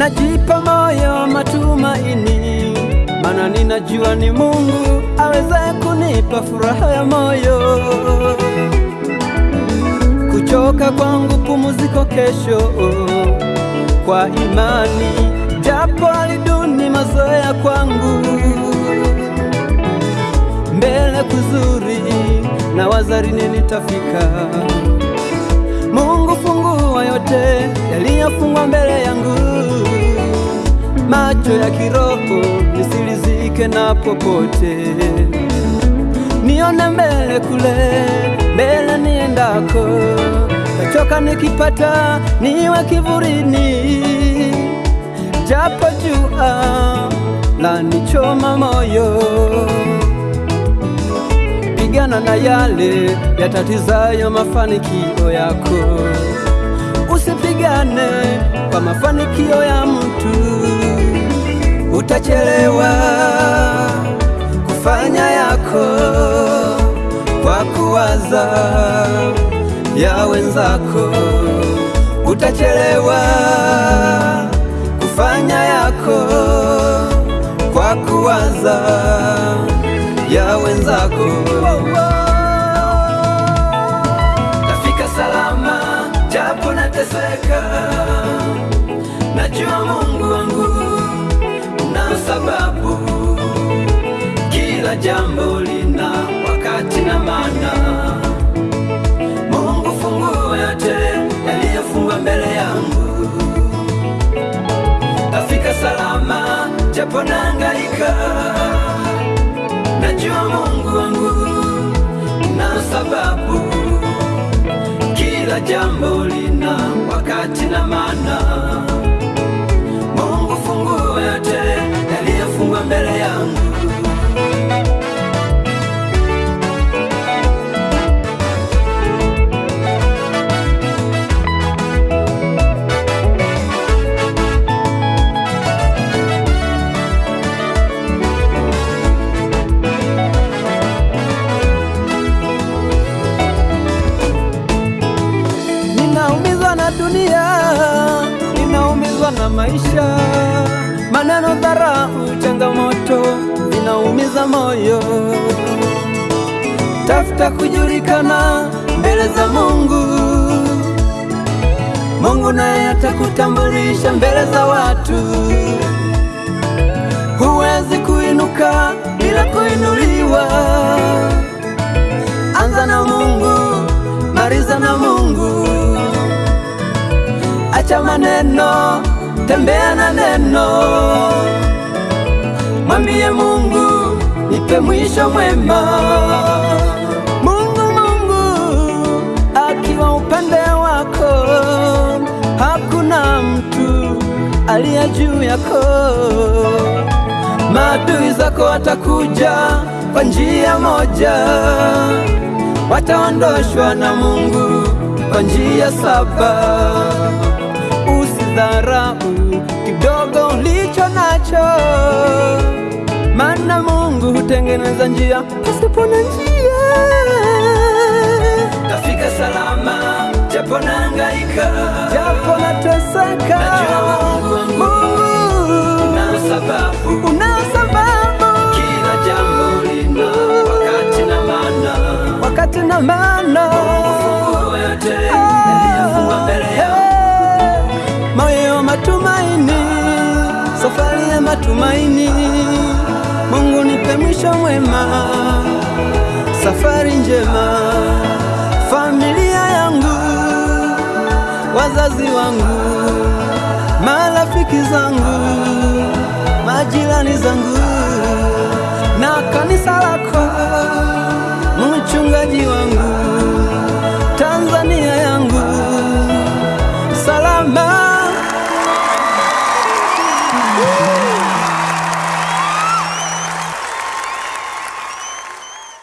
najipa moyo matumaini, mana ninajua ni Mungu aweza kunipa furaha ya moyo. Kuchoka kwangu pumziko kesho kwa imani, japo aliduni mazoea kwangu mbele kuzuri na wazarini nitafika. Mungu fungua yote yaliyofungwa mbele yangu macho ya kiroho nisilizike na popote, nione mbele kule mbele niendako, kachoka nikipata niwe kivurini, japo jua la nichoma moyo. Pigana na yale yatatizayo mafanikio yako. Usipigane kwa mafanikio ya mtu, utachelewa kufanya yako kwa kuwaza ya wenzako. Utachelewa kufanya yako kwa kuwaza ya wenzako. Tafika salama japo nateseka, najua Mungu wangu una sababu. Kila jambo lina wakati na maana. Mungu fungua yote yaliyofungwa mbele yangu. Tafika salama japo nahangaika Najua Mungu wangu na sababu, kila jambo lina wakati na maana. Mbele yangu. Ninaumizwa na dunia, ninaumizwa na maisha, maneno, dharau, changamoto vinaumiza moyo. Tafuta kujulikana mbele za Mungu, Mungu naye atakutambulisha mbele za watu. Huwezi kuinuka bila kuinuliwa. Anza na Mungu, maliza na Mungu. Acha maneno, tembea na neno. Mwambie Mungu, nipe mwisho mwema. Mungu, Mungu akiwa upande wako, hakuna mtu aliye juu yako. Maadui zako watakuja kwa njia moja, wataondoshwa na Mungu kwa njia saba. Usidharau Mungu hutengeneza njia pasipo na njia. Tafika salama japo nahangaika, japo nateseka, najua Mungu wangu una sababu, una sababu. Kila jambo lina wakati na maana, wakati na maana. Moyo wa matumaini, safari ya matumaini. Mungu nipe mwisho mwema, safari njema, familia yangu, wazazi wangu, marafiki zangu, majirani zangu na kanisa lako, mchungaji wangu, Tanzania yangu salama.